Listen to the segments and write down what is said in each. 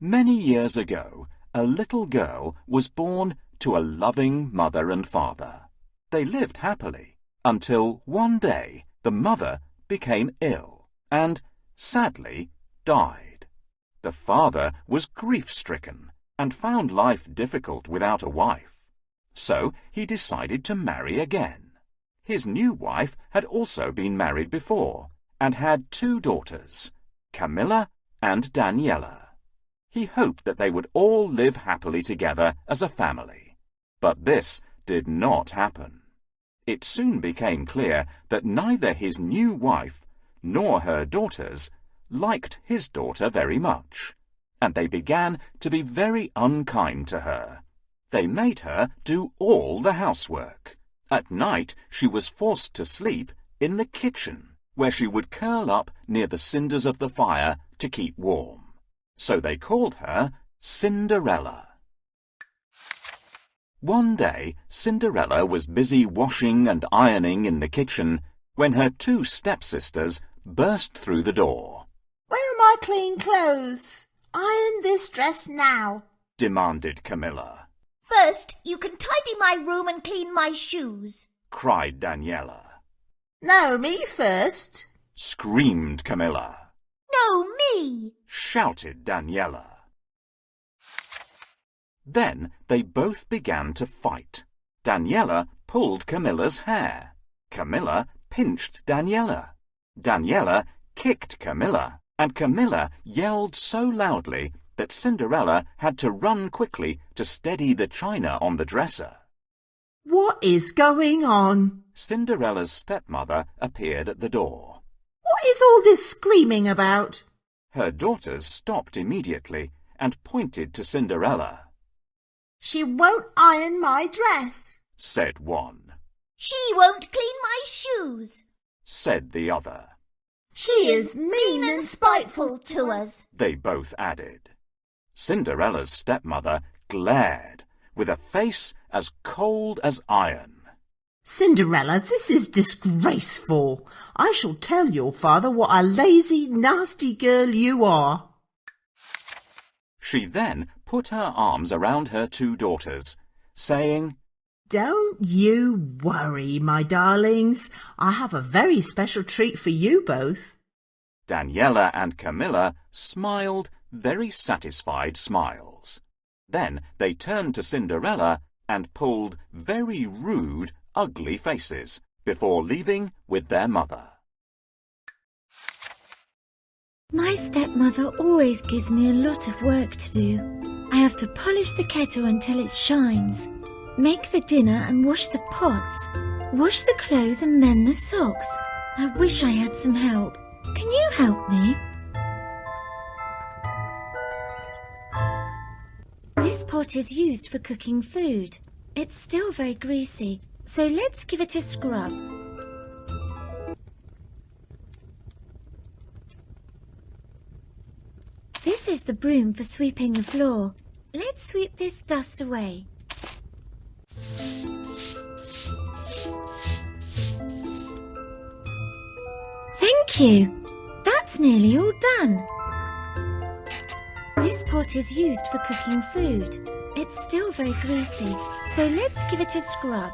Many years ago, a little girl was born to a loving mother and father. They lived happily until one day the mother became ill and, sadly, died. The father was grief-stricken and found life difficult without a wife. So he decided to marry again. His new wife had also been married before and had two daughters, Camilla and Daniela. He hoped that they would all live happily together as a family. But this did not happen. It soon became clear that neither his new wife nor her daughters liked his daughter very much, and they began to be very unkind to her. They made her do all the housework. At night she was forced to sleep in the kitchen, where she would curl up near the cinders of the fire to keep warm. So they called her Cinderella. One day, Cinderella was busy washing and ironing in the kitchen when her two stepsisters burst through the door. Where are my clean clothes? Iron this dress now, demanded Camilla. First, you can tidy my room and clean my shoes, cried Daniela. No, me first, screamed Camilla. No, me, shouted Daniela. Then they both began to fight. Daniela pulled Camilla's hair. Camilla pinched Daniela. Daniela kicked Camilla, and Camilla yelled so loudly that Cinderella had to run quickly to steady the china on the dresser. What is going on? Cinderella's stepmother appeared at the door. What is all this screaming about? Her daughters stopped immediately and pointed to Cinderella. She won't iron my dress, said one. She won't clean my shoes, said the other. She is mean and spiteful to us, they both added. Cinderella's stepmother glared with a face as cold as iron. Cinderella, this is disgraceful. I shall tell your father what a lazy, nasty girl you are. She then put her arms around her two daughters, saying, Don't you worry, my darlings. I have a very special treat for you both. Daniela and Camilla smiled very satisfied smiles. Then they turned to Cinderella and pulled very rude, ugly faces before leaving with their mother. My stepmother always gives me a lot of work to do. I have to polish the kettle until it shines, make the dinner and wash the pots, wash the clothes and mend the socks. I wish I had some help. Can you help me? This pot is used for cooking food. It's still very greasy, so let's give it a scrub. This is the broom for sweeping the floor. Let's sweep this dust away. Thank you. That's nearly all done. This pot is used for cooking food. It's still very greasy, so let's give it a scrub.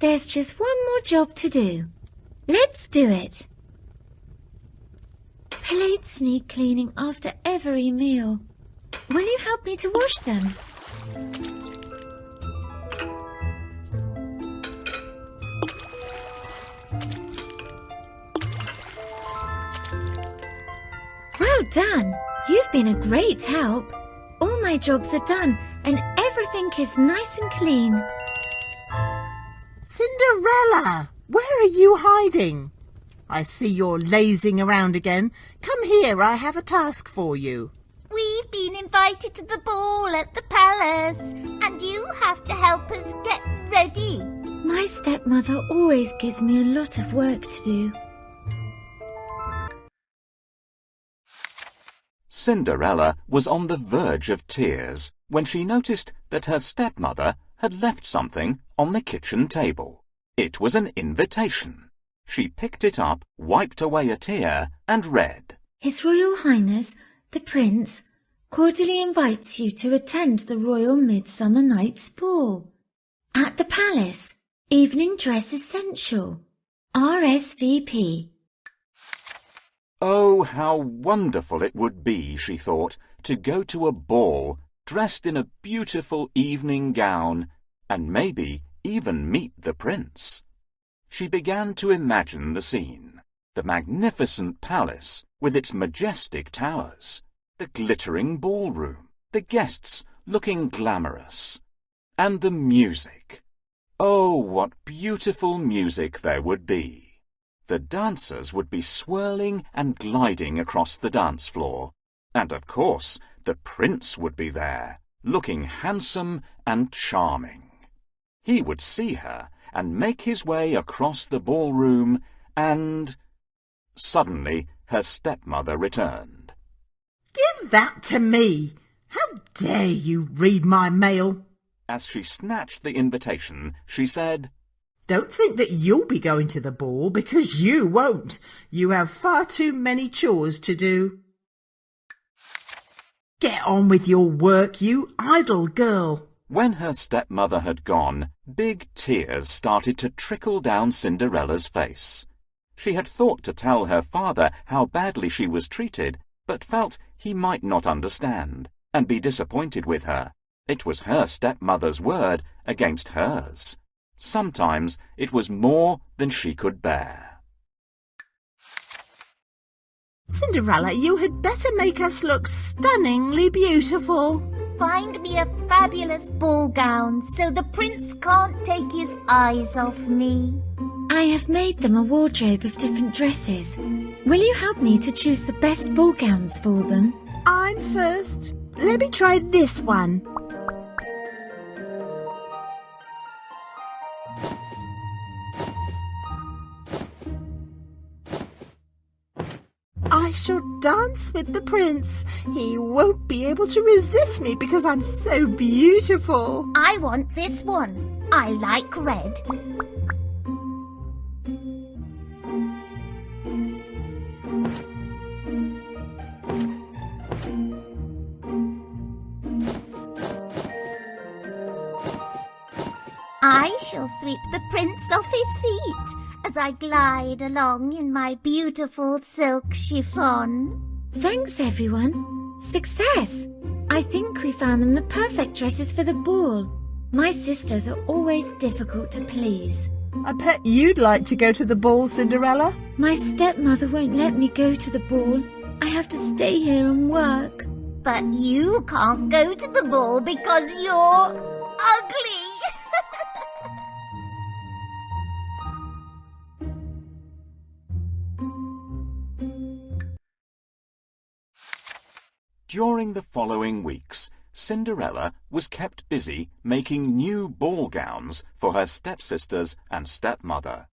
There's just one more job to do. Let's do it. Plates need cleaning after every meal. Will you help me to wash them? Well done! You've been a great help. All my jobs are done and everything is nice and clean. Cinderella, where are you hiding? I see you're lazing around again. Come here, I have a task for you. We've been invited to the ball at the palace, and you have to help us get ready. My stepmother always gives me a lot of work to do. Cinderella was on the verge of tears when she noticed that her stepmother had left something on the kitchen table. It was an invitation. She picked it up, wiped away a tear, and read, His Royal Highness, the Prince, cordially invites you to attend the Royal Midsummer Night's Ball. At the Palace, evening dress essential. RSVP. Oh, how wonderful it would be, she thought, to go to a ball dressed in a beautiful evening gown and maybe even meet the prince. She began to imagine the scene, the magnificent palace with its majestic towers, the glittering ballroom, the guests looking glamorous, and the music. Oh, what beautiful music there would be! The dancers would be swirling and gliding across the dance floor, and of course the prince would be there, looking handsome and charming. He would see her and make his way across the ballroom and... Suddenly her stepmother returned. Give that to me! How dare you read my mail? As she snatched the invitation, she said, Don't think that you'll be going to the ball, because you won't. You have far too many chores to do. Get on with your work, you idle girl. When her stepmother had gone, big tears started to trickle down Cinderella's face. She had thought to tell her father how badly she was treated, but felt he might not understand and be disappointed with her. It was her stepmother's word against hers. Sometimes it was more than she could bear. Cinderella, you had better make us look stunningly beautiful. Find me a fabulous ball gown so the prince can't take his eyes off me. I have made them a wardrobe of different dresses. Will you help me to choose the best ball gowns for them? I'm first. Let me try this one. I shall dance with the prince. He won't be able to resist me because I'm so beautiful. I want this one. I like red. I shall sweep the prince off his feet as I glide along in my beautiful silk chiffon. Thanks, everyone. Success! I think we found them the perfect dresses for the ball. My sisters are always difficult to please. I bet you'd like to go to the ball, Cinderella. My stepmother won't let me go to the ball. I have to stay here and work. But you can't go to the ball because you're ugly. During the following weeks, Cinderella was kept busy making new ball gowns for her stepsisters and stepmother.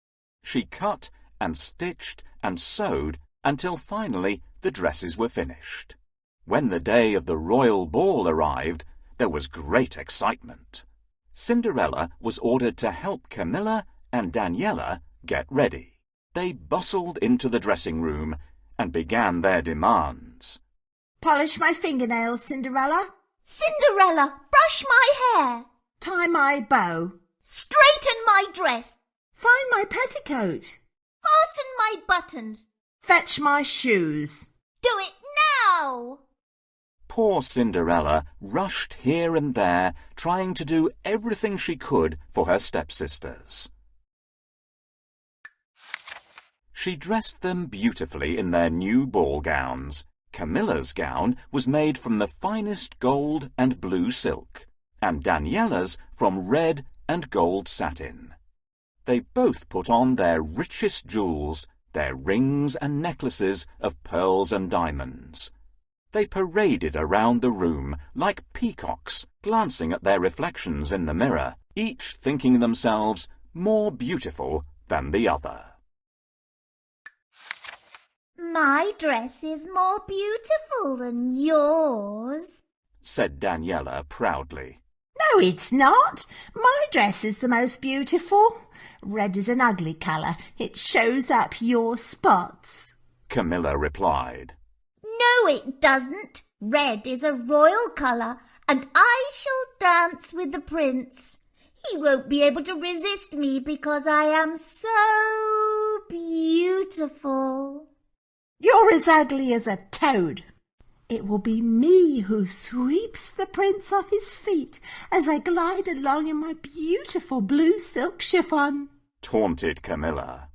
She cut and stitched and sewed until finally the dresses were finished. When the day of the royal ball arrived, there was great excitement. Cinderella was ordered to help Camilla and Daniela get ready. They bustled into the dressing room and began their demands. Polish my fingernails, Cinderella. Cinderella, brush my hair. Tie my bow. Straighten my dress. Find my petticoat. Fasten my buttons. Fetch my shoes. Do it now. Poor Cinderella rushed here and there, trying to do everything she could for her stepsisters. She dressed them beautifully in their new ball gowns. Camilla's gown was made from the finest gold and blue silk, and Daniela's from red and gold satin. They both put on their richest jewels, their rings and necklaces of pearls and diamonds. They paraded around the room like peacocks, glancing at their reflections in the mirror, each thinking themselves more beautiful than the other. My dress is more beautiful than yours, said Daniela proudly. No, it's not. My dress is the most beautiful. Red is an ugly colour. It shows up your spots. Camilla replied. No, it doesn't. Red is a royal colour, and I shall dance with the prince. He won't be able to resist me because I am so beautiful. You're as ugly as a toad. It will be me who sweeps the prince off his feet as I glide along in my beautiful blue silk chiffon. taunted Camilla.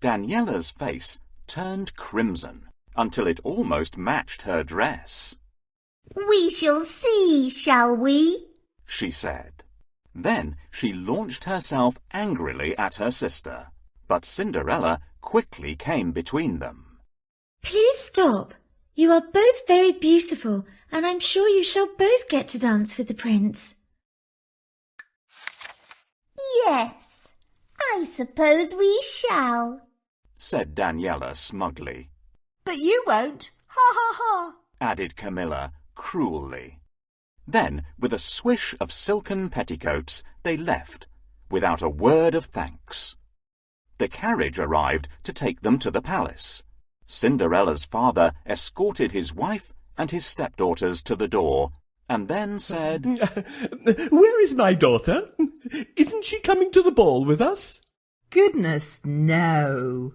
Daniela's face turned crimson until it almost matched her dress. We shall see, shall we? she said. Then she launched herself angrily at her sister, but Cinderella quickly came between them. Please stop. You are both very beautiful, and I'm sure you shall both get to dance with the prince. Yes, I suppose we shall. said Daniela smugly, But you won't. Ha ha ha. added Camilla cruelly. Then, with a swish of silken petticoats, they left, without a word of thanks. The carriage arrived to take them to the palace. Cinderella's father escorted his wife and his stepdaughters to the door, and then said, Where is my daughter? Isn't she coming to the ball with us? Goodness, no.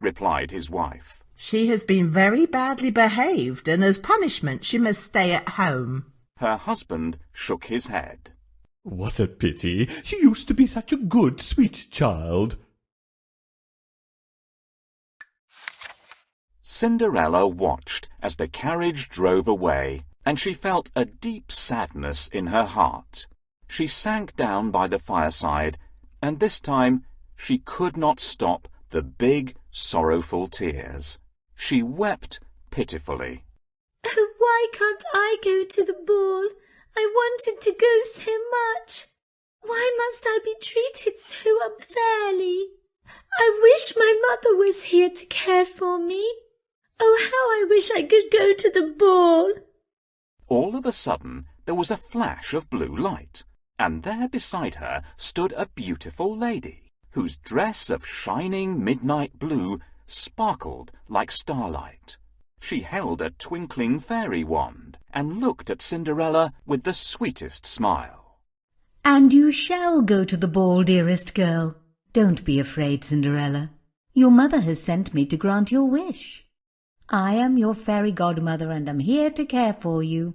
replied his wife. She has been very badly behaved, and as punishment she must stay at home. Her husband shook his head. What a pity. She used to be such a good, sweet child. Cinderella watched as the carriage drove away, and she felt a deep sadness in her heart. She sank down by the fireside, and this time she could not stop the big, sorrowful tears. She wept pitifully. Oh, why can't I go to the ball? I wanted to go so much. Why must I be treated so unfairly? I wish my mother was here to care for me. Oh, how I wish I could go to the ball. All of a sudden there was a flash of blue light, and there beside her stood a beautiful lady, whose dress of shining midnight blue sparkled like starlight. She held a twinkling fairy wand, and looked at Cinderella with the sweetest smile. And you shall go to the ball, dearest girl. Don't be afraid, Cinderella. Your mother has sent me to grant your wish. I am your fairy godmother and am here to care for you.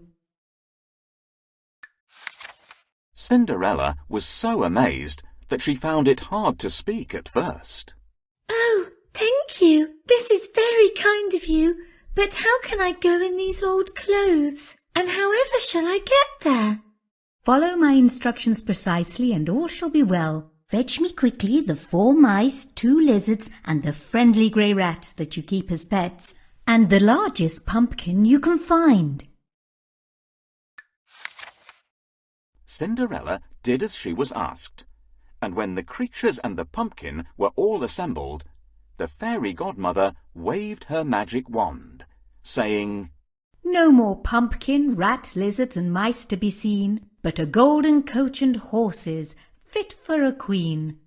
Cinderella was so amazed that she found it hard to speak at first. Oh, thank you. This is very kind of you. But how can I go in these old clothes? And however shall I get there? Follow my instructions precisely and all shall be well. Fetch me quickly the four mice, two lizards, and the friendly grey rat that you keep as pets, and the largest pumpkin you can find. Cinderella did as she was asked, and when the creatures and the pumpkin were all assembled, the fairy godmother waved her magic wand, saying, No more pumpkin, rat, lizards, and mice to be seen, but a golden coach and horses, fit for a queen.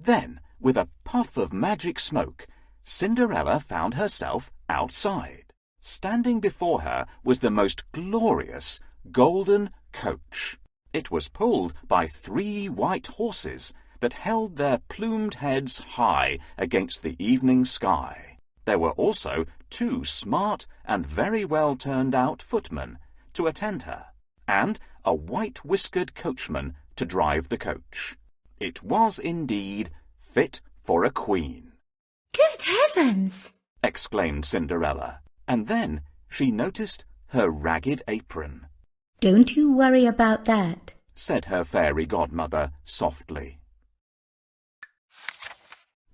Then, with a puff of magic smoke, Cinderella found herself outside. Standing before her was the most glorious golden coach. It was pulled by three white horses that held their plumed heads high against the evening sky. There were also two smart and very well turned out footmen to attend her, and a white whiskered coachman to drive the coach. It was indeed fit for a queen, Good heavens! Exclaimed Cinderella, and then she noticed her ragged apron, Don't you worry about that. said her fairy godmother softly.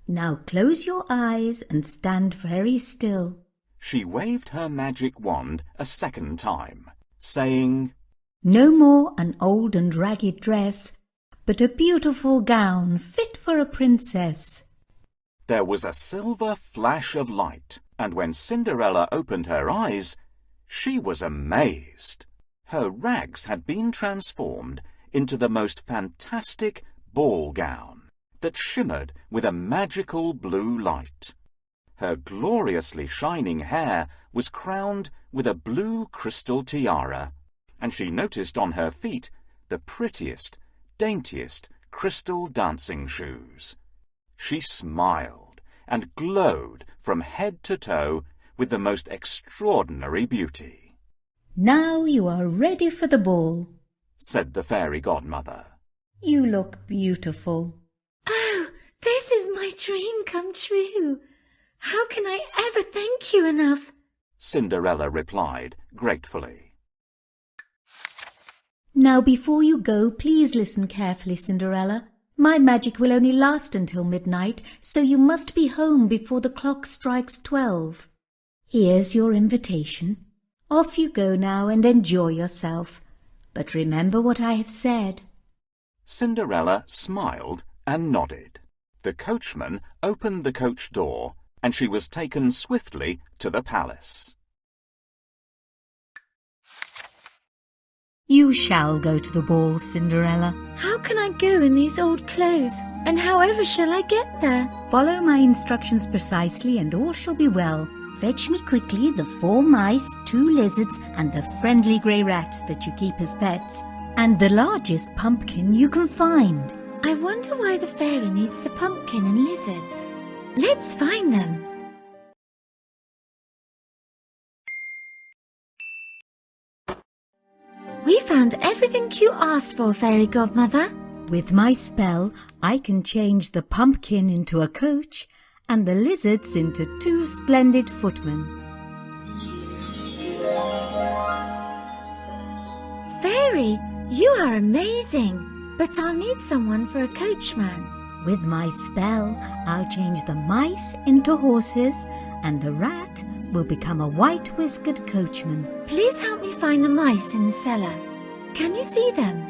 Now close your eyes and stand very still. She waved her magic wand a second time, saying, No more an old and ragged dress, but a beautiful gown fit for a princess. There was a silver flash of light, and when Cinderella opened her eyes, she was amazed. Her rags had been transformed into the most fantastic ball gown that shimmered with a magical blue light. Her gloriously shining hair was crowned with a blue crystal tiara, and she noticed on her feet the prettiest, daintiest crystal dancing shoes. She smiled and glowed from head to toe with the most extraordinary beauty. Now you are ready for the ball, said the fairy godmother. You look beautiful. Oh, this is my dream come true. How can I ever thank you enough? Cinderella replied gratefully. Now before you go, please listen carefully, Cinderella. My magic will only last until midnight, so you must be home before the clock strikes twelve. Here's your invitation. Off you go now and enjoy yourself. But remember what I have said. Cinderella smiled and nodded. The coachman opened the coach door and she was taken swiftly to the palace. You shall go to the ball, Cinderella. How can I go in these old clothes? And however shall I get there? Follow my instructions precisely and all shall be well. Fetch me quickly the four mice, two lizards, and the friendly grey rat that you keep as pets, and the largest pumpkin you can find. I wonder why the fairy needs the pumpkin and lizards. Let's find them. Found everything you asked for, Fairy Godmother. With my spell, I can change the pumpkin into a coach and the lizards into two splendid footmen. Fairy, you are amazing, but I'll need someone for a coachman. With my spell, I'll change the mice into horses and the rat will become a white-whiskered coachman. Please help me find the mice in the cellar. Can you see them?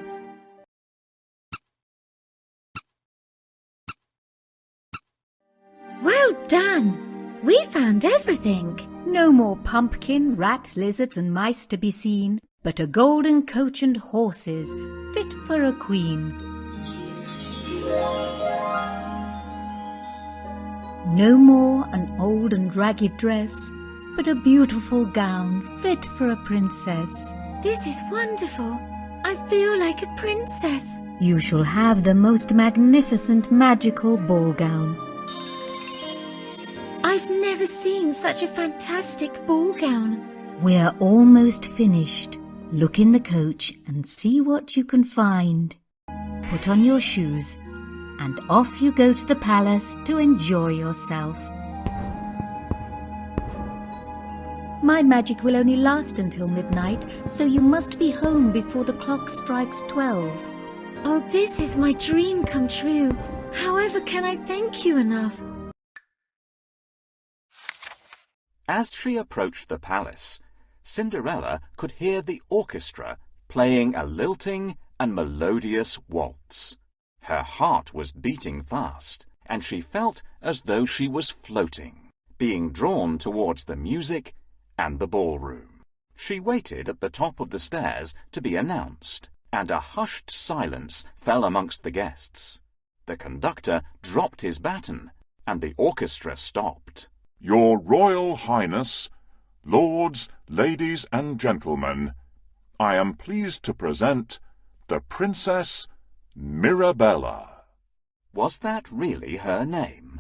Well done! We found everything. No more pumpkin, rat, lizards and mice to be seen, but a golden coach and horses fit for a queen. No more an old and ragged dress, but a beautiful gown fit for a princess. This is wonderful. I feel like a princess. You shall have the most magnificent magical ball gown. I've never seen such a fantastic ball gown. We're almost finished. Look in the coach and see what you can find. Put on your shoes and off you go to the palace to enjoy yourself. My magic will only last until midnight, so you must be home before the clock strikes twelve. Oh, this is my dream come true. However can I thank you enough? As she approached the palace, Cinderella could hear the orchestra playing a lilting and melodious waltz. Her heart was beating fast, and she felt as though she was floating, being drawn towards the music and the ballroom. She waited at the top of the stairs to be announced, and a hushed silence fell amongst the guests. The conductor dropped his baton, and the orchestra stopped. Your Royal Highness, Lords, Ladies and Gentlemen, I am pleased to present the Princess Mirabella. Was that really her name?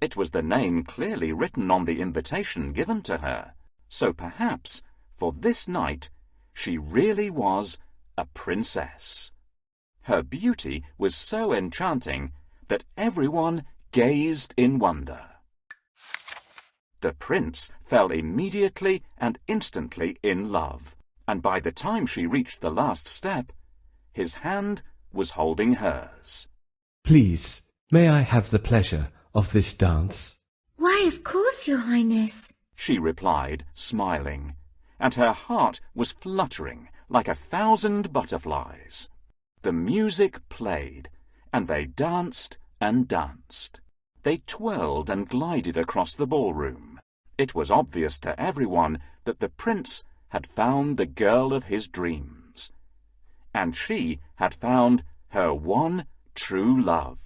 It was the name clearly written on the invitation given to her, so perhaps, for this night, she really was a princess. Her beauty was so enchanting that everyone gazed in wonder. The prince fell immediately and instantly in love, and by the time she reached the last step, his hand was holding hers. Please, may I have the pleasure of this dance? Why, of course, your highness, she replied, smiling, and her heart was fluttering like a thousand butterflies. The music played, and they danced and danced. They twirled and glided across the ballroom. It was obvious to everyone that the prince had found the girl of his dreams, and she had found her one true love.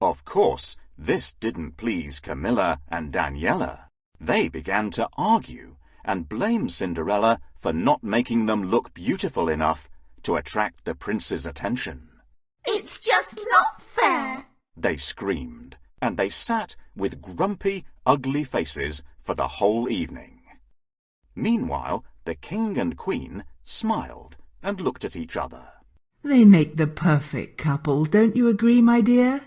Of course, This didn't please Camilla and Daniela. They began to argue and blame Cinderella for not making them look beautiful enough to attract the prince's attention. It's just not fair. They screamed, and they sat with grumpy, ugly faces for the whole evening. Meanwhile, the king and queen smiled and looked at each other. They make the perfect couple, don't you agree, my dear?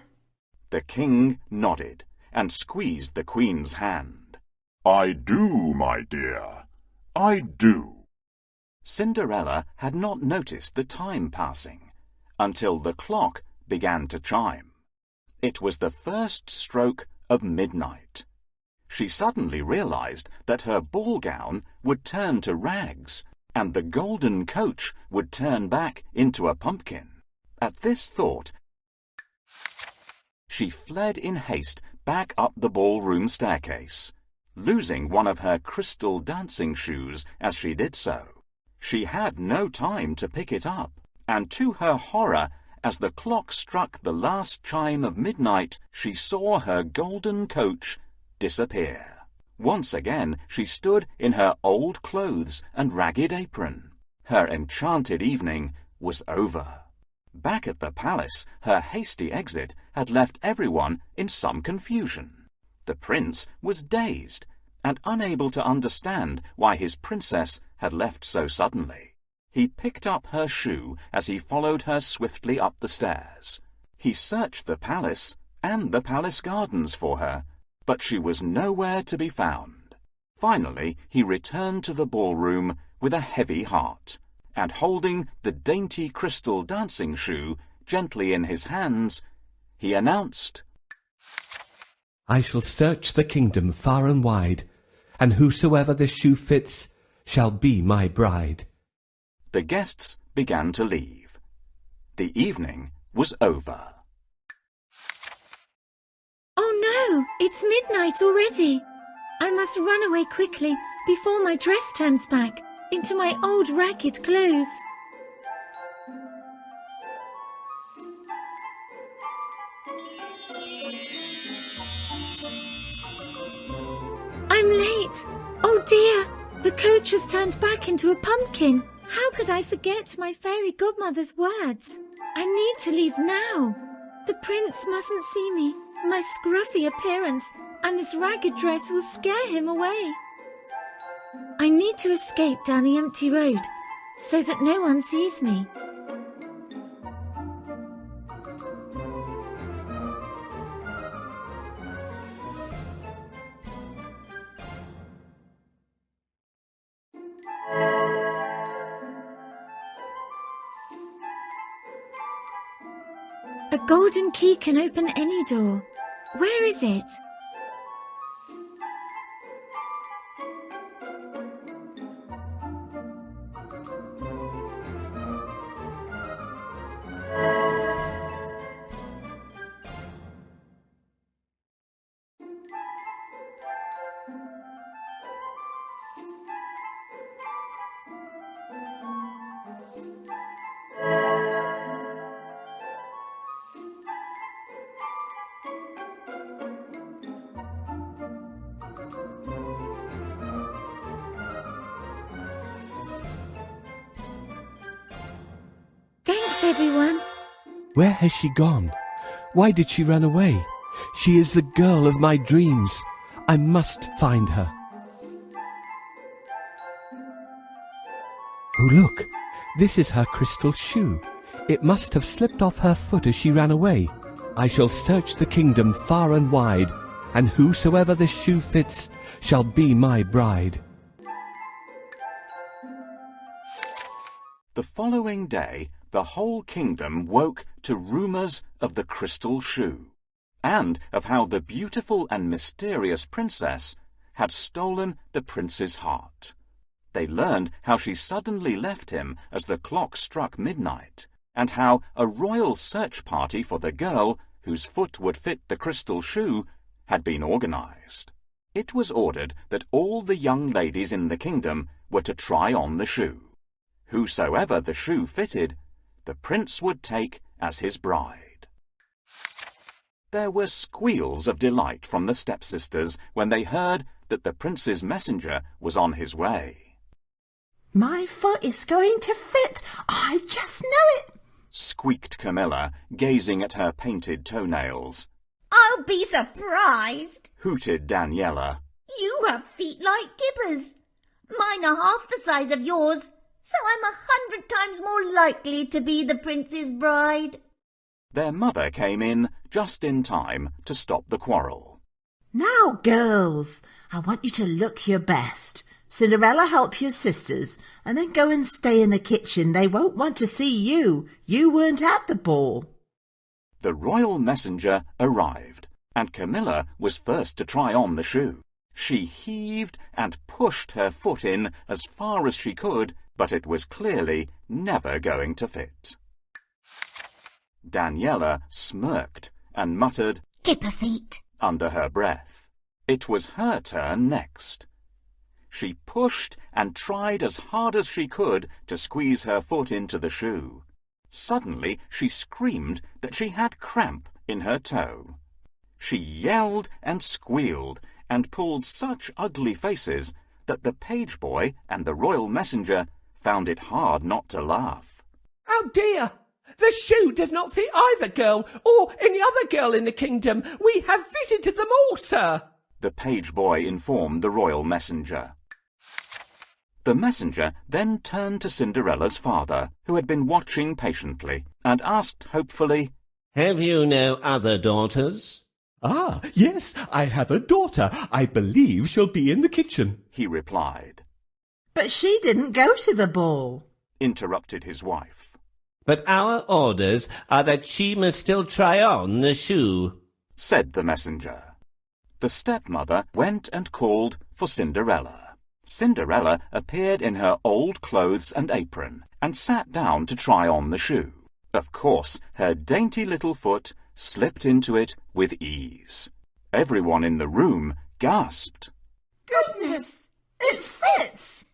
The king nodded and squeezed the queen's hand. I do, my dear. I do. Cinderella had not noticed the time passing until the clock began to chime. It was the first stroke of midnight. She suddenly realized that her ball gown would turn to rags and the golden coach would turn back into a pumpkin. At this thought, she fled in haste back up the ballroom staircase, losing one of her crystal dancing shoes as she did so. She had no time to pick it up, and to her horror, as the clock struck the last chime of midnight, she saw her golden coach disappear. Once again she stood in her old clothes and ragged apron. Her enchanted evening was over. Back at the palace, her hasty exit had left everyone in some confusion. The prince was dazed and unable to understand why his princess had left so suddenly. He picked up her shoe as he followed her swiftly up the stairs. He searched the palace and the palace gardens for her, but she was nowhere to be found. Finally, he returned to the ballroom with a heavy heart, and holding the dainty crystal dancing shoe gently in his hands, he announced, I shall search the kingdom far and wide, and whosoever the shoe fits shall be my bride. The guests began to leave. The evening was over. Oh, no, it's midnight already. I must run away quickly before my dress turns back into my old ragged clothes. I'm late. Oh dear, the coach has turned back into a pumpkin. How could I forget my fairy godmother's words? I need to leave now. The prince mustn't see me. My scruffy appearance and this ragged dress will scare him away. I need to escape down the empty road so that no one sees me. A golden key can open any door. Where is it? Everyone. Where has she gone? Why did she run away? She is the girl of my dreams. I must find her. Oh, look. This is her crystal shoe. It must have slipped off her foot as she ran away. I shall search the kingdom far and wide, and whosoever this shoe fits shall be my bride. The following day, the whole kingdom woke to rumours of the crystal shoe, and of how the beautiful and mysterious princess had stolen the prince's heart. They learned how she suddenly left him as the clock struck midnight, and how a royal search party for the girl whose foot would fit the crystal shoe had been organized. It was ordered that all the young ladies in the kingdom were to try on the shoe. Whosoever the shoe fitted, the prince would take as his bride. There were squeals of delight from the stepsisters when they heard that the prince's messenger was on his way. My foot is going to fit. I just know it. Squeaked Camilla, gazing at her painted toenails. I'll be surprised. Hooted Daniela. You have feet like Gibber's. Mine are half the size of yours, so I'm a hundred times more likely to be the prince's bride. Their mother came in just in time to stop the quarrel. Now, girls, I want you to look your best. Cinderella, help your sisters, and then go and stay in the kitchen. They won't want to see you. You weren't at the ball. The royal messenger arrived, and Camilla was first to try on the shoe. She heaved and pushed her foot in as far as she could, but it was clearly never going to fit. Daniela smirked and muttered Gibber feet. under her breath. It was her turn next. She pushed and tried as hard as she could to squeeze her foot into the shoe. Suddenly she screamed that she had cramp in her toe. She yelled and squealed and pulled such ugly faces that the page boy and the royal messenger found it hard not to laugh. Oh dear! The shoe does not fit either girl or any other girl in the kingdom. We have visited them all, sir. The page boy informed the royal messenger. The messenger then turned to Cinderella's father, who had been watching patiently, and asked hopefully, Have you no other daughters? Ah, yes, I have a daughter. I believe she'll be in the kitchen. he replied. But she didn't go to the ball. Interrupted his wife. But our orders are that she must still try on the shoe. said the messenger. The stepmother went and called for Cinderella. Cinderella appeared in her old clothes and apron and sat down to try on the shoe. Of course, her dainty little foot slipped into it with ease. Everyone in the room gasped. Goodness, it fits.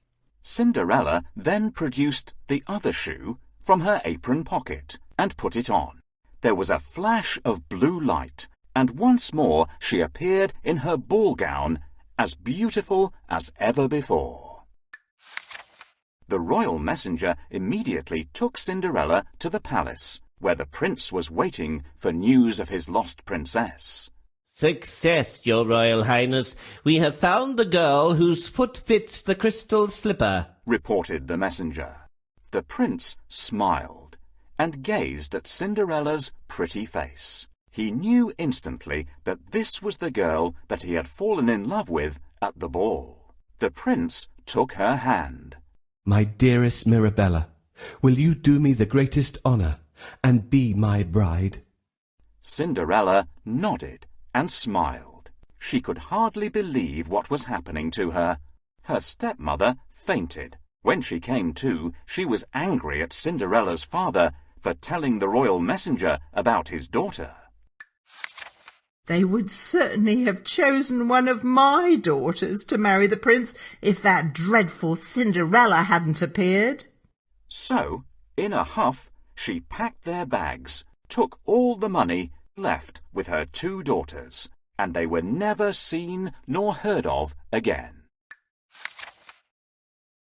Cinderella then produced the other shoe from her apron pocket and put it on. There was a flash of blue light, and once more she appeared in her ball gown as beautiful as ever before. The royal messenger immediately took Cinderella to the palace, where the prince was waiting for news of his lost princess. Success, your royal highness. We have found the girl whose foot fits the crystal slipper. reported the messenger. The prince smiled and gazed at Cinderella's pretty face. He knew instantly that this was the girl that he had fallen in love with at the ball. The prince took her hand. My dearest Mirabella, will you do me the greatest honour and be my bride? Cinderella nodded and smiled. She could hardly believe what was happening to her. Her stepmother fainted. When she came to, she was angry at Cinderella's father for telling the royal messenger about his daughter. They would certainly have chosen one of my daughters to marry the prince if that dreadful Cinderella hadn't appeared. So, in a huff, she packed their bags, took all the money, left with her two daughters, and they were never seen nor heard of again.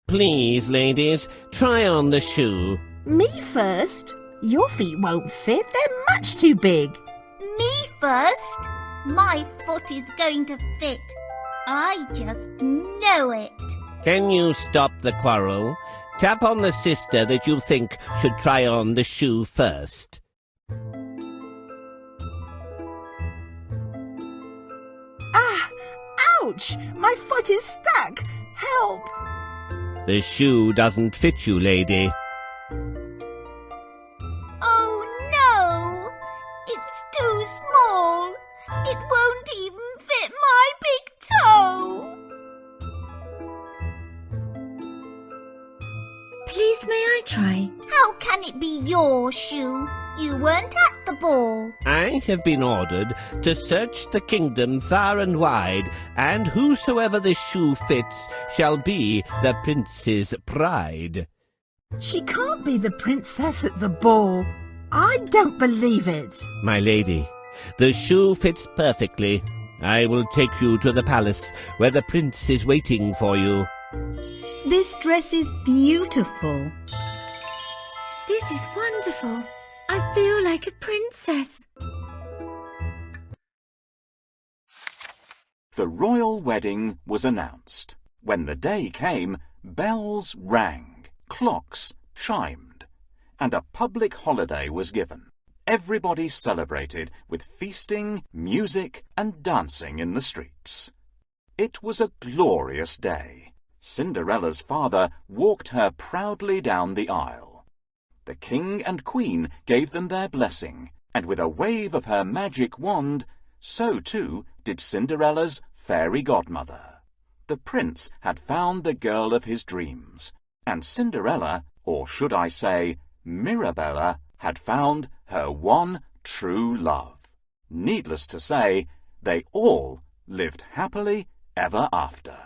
Please, ladies, try on the shoe. Me first? Your feet won't fit. They're much too big. Me first. My foot is going to fit. I just know it. Can you stop the quarrel? Tap on the sister that you think should try on the shoe first. Ouch! My foot is stuck. Help! The shoe doesn't fit you, lady. Oh no! It's too small. It won't even fit my big toe. Please, may I try? How can it be your shoe? You weren't at the ball. I have been ordered to search the kingdom far and wide, and whosoever this shoe fits shall be the prince's pride. She can't be the princess at the ball. I don't believe it. My lady, The shoe fits perfectly. I will take you to the palace where the prince is waiting for you. This dress is beautiful. This is wonderful. Feel like a princess. The royal wedding was announced. When the day came, bells rang, clocks chimed, and a public holiday was given. Everybody celebrated with feasting, music, and dancing in the streets. It was a glorious day. Cinderella's father walked her proudly down the aisle. The king and queen gave them their blessing, and with a wave of her magic wand, so too did Cinderella's fairy godmother. The prince had found the girl of his dreams, and Cinderella, or should I say Mirabella, had found her one true love. Needless to say, they all lived happily ever after.